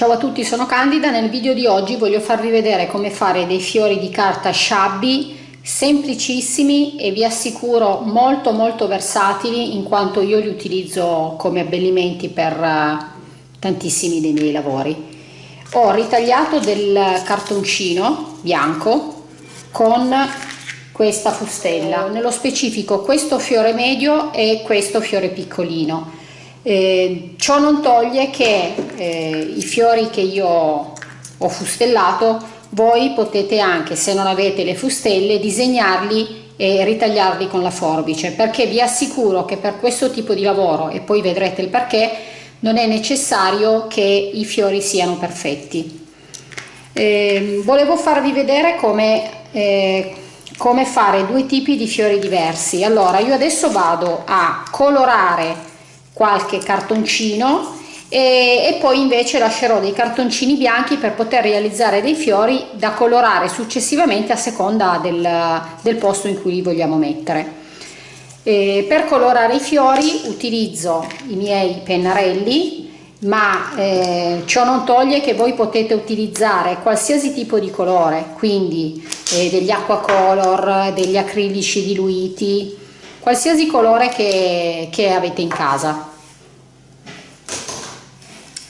Ciao a tutti, sono Candida. Nel video di oggi voglio farvi vedere come fare dei fiori di carta shabby semplicissimi e vi assicuro molto molto versatili in quanto io li utilizzo come abbellimenti per eh, tantissimi dei miei lavori. Ho ritagliato del cartoncino bianco con questa fustella, nello specifico questo fiore medio e questo fiore piccolino eh, ciò non toglie che eh, i fiori che io ho fustellato voi potete anche se non avete le fustelle disegnarli e ritagliarli con la forbice perché vi assicuro che per questo tipo di lavoro e poi vedrete il perché non è necessario che i fiori siano perfetti. Eh, volevo farvi vedere come eh, come fare due tipi di fiori diversi. Allora io adesso vado a colorare qualche cartoncino e, e, poi invece lascerò dei cartoncini bianchi per poter realizzare dei fiori da colorare successivamente a seconda del, del posto in cui li vogliamo mettere. E per colorare i fiori utilizzo i miei pennarelli ma eh, ciò non toglie che voi potete utilizzare qualsiasi tipo di colore quindi eh, degli acqua color degli acrilici diluiti qualsiasi colore che, che avete in casa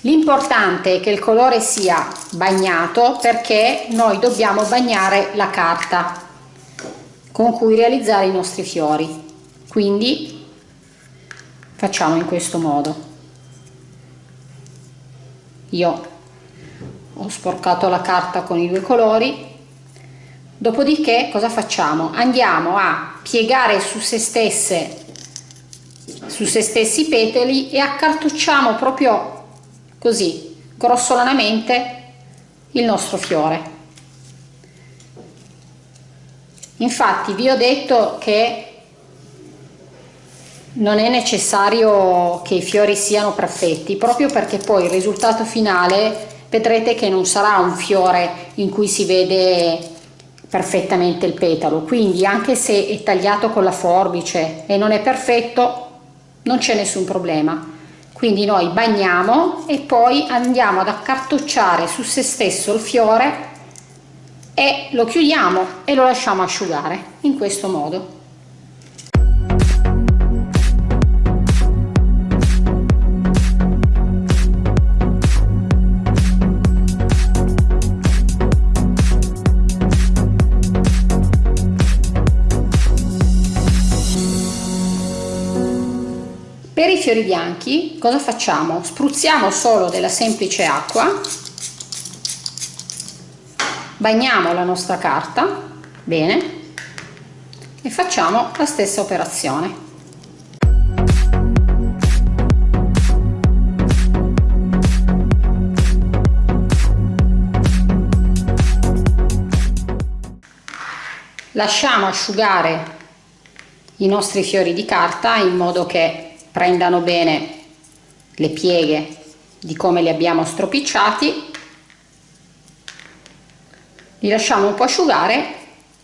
L'importante è che il colore sia bagnato perché noi dobbiamo bagnare la carta con cui realizzare i nostri fiori. Quindi facciamo in questo modo. Io ho sporcato la carta con i due colori, dopodiché cosa facciamo? Andiamo a piegare su se stesse su se stessi i petali e accartocciamo proprio così grossolanamente il nostro fiore. Infatti vi ho detto che non è necessario che i fiori siano perfetti proprio perché poi il risultato finale vedrete che non sarà un fiore in cui si vede perfettamente il petalo. Quindi anche se è tagliato con la forbice e non è perfetto non c'è nessun problema quindi noi bagniamo e poi andiamo ad accartocciare su se stesso il fiore e lo chiudiamo e lo lasciamo asciugare in questo modo fiori bianchi cosa facciamo? Spruzziamo solo della semplice acqua, bagniamo la nostra carta, bene, e facciamo la stessa operazione. Lasciamo asciugare i nostri fiori di carta in modo che prendano bene le pieghe di come li abbiamo stropicciati li lasciamo un po' asciugare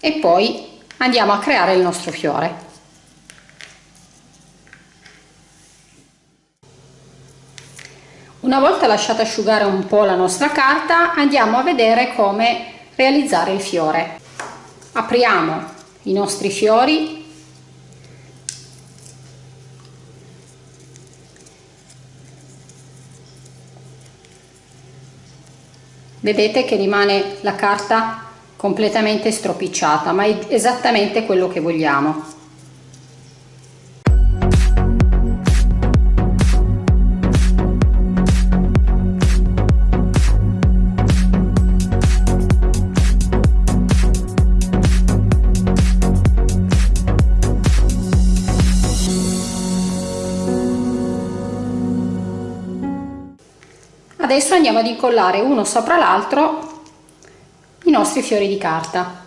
e poi andiamo a creare il nostro fiore. Una volta lasciata asciugare un po' la nostra carta andiamo a vedere come realizzare il fiore. Apriamo i nostri fiori vedete che rimane la carta completamente stropicciata ma è esattamente quello che vogliamo adesso andiamo ad incollare uno sopra l'altro i nostri fiori di carta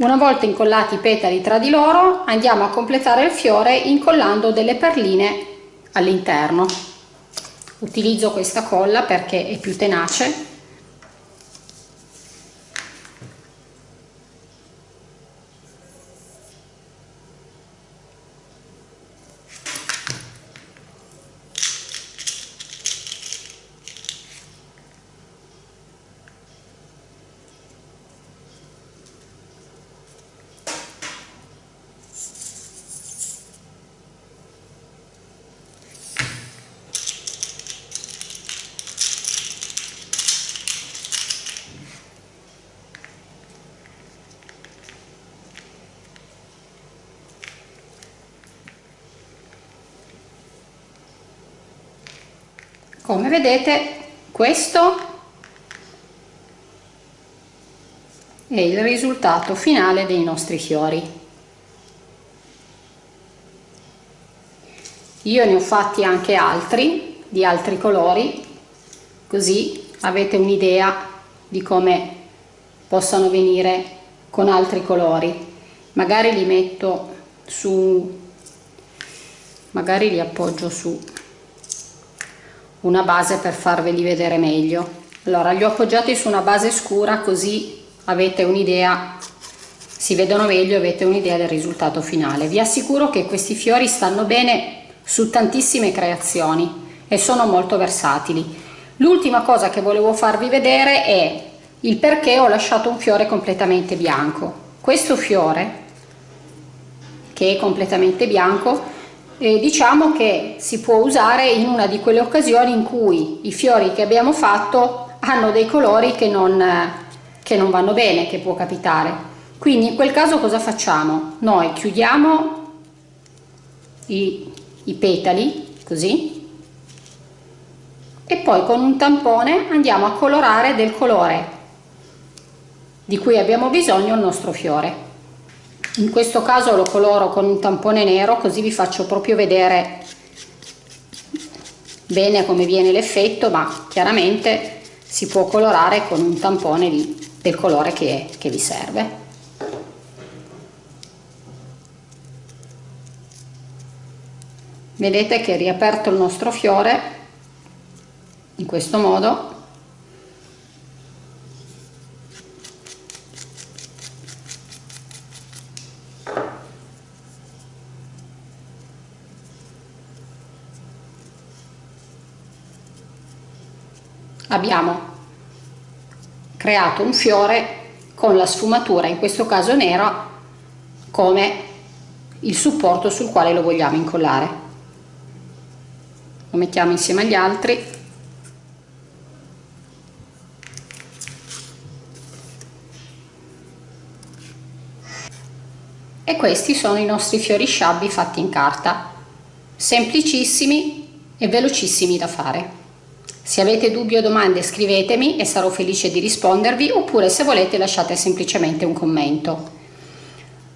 Una volta incollati i petali tra di loro andiamo a completare il fiore incollando delle perline all'interno. Utilizzo questa colla perché è più tenace come vedete questo è il risultato finale dei nostri fiori. Io ne ho fatti anche altri di altri colori così avete un'idea di come possano venire con altri colori. Magari li metto su magari li appoggio su una base per farveli vedere meglio. Allora li ho appoggiati su una base scura così avete un'idea si vedono meglio avete un'idea del risultato finale. Vi assicuro che questi fiori stanno bene su tantissime creazioni e sono molto versatili. L'ultima cosa che volevo farvi vedere è il perché ho lasciato un fiore completamente bianco. Questo fiore che è completamente bianco eh, diciamo che si può usare in una di quelle occasioni in cui i fiori che abbiamo fatto hanno dei colori che non, che non vanno bene, che può capitare. Quindi in quel caso cosa facciamo? Noi chiudiamo i, i petali così e poi con un tampone andiamo a colorare del colore di cui abbiamo bisogno il nostro fiore in questo caso lo coloro con un tampone nero così vi faccio proprio vedere bene come viene l'effetto ma chiaramente si può colorare con un tampone di, del colore che, che vi serve. Vedete che riaperto il nostro fiore in questo modo abbiamo creato un fiore con la sfumatura, in questo caso nera, come il supporto sul quale lo vogliamo incollare. Lo mettiamo insieme agli altri. E questi sono i nostri fiori sciabbi fatti in carta, semplicissimi e velocissimi da fare. Se avete dubbi o domande scrivetemi e sarò felice di rispondervi oppure se volete lasciate semplicemente un commento.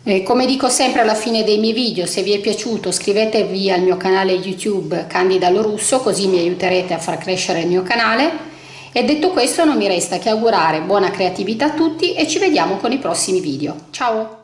Eh, come dico sempre alla fine dei miei video, se vi è piaciuto iscrivetevi al mio canale YouTube Candida Lorusso così mi aiuterete a far crescere il mio canale e detto questo non mi resta che augurare buona creatività a tutti e ci vediamo con i prossimi video. Ciao!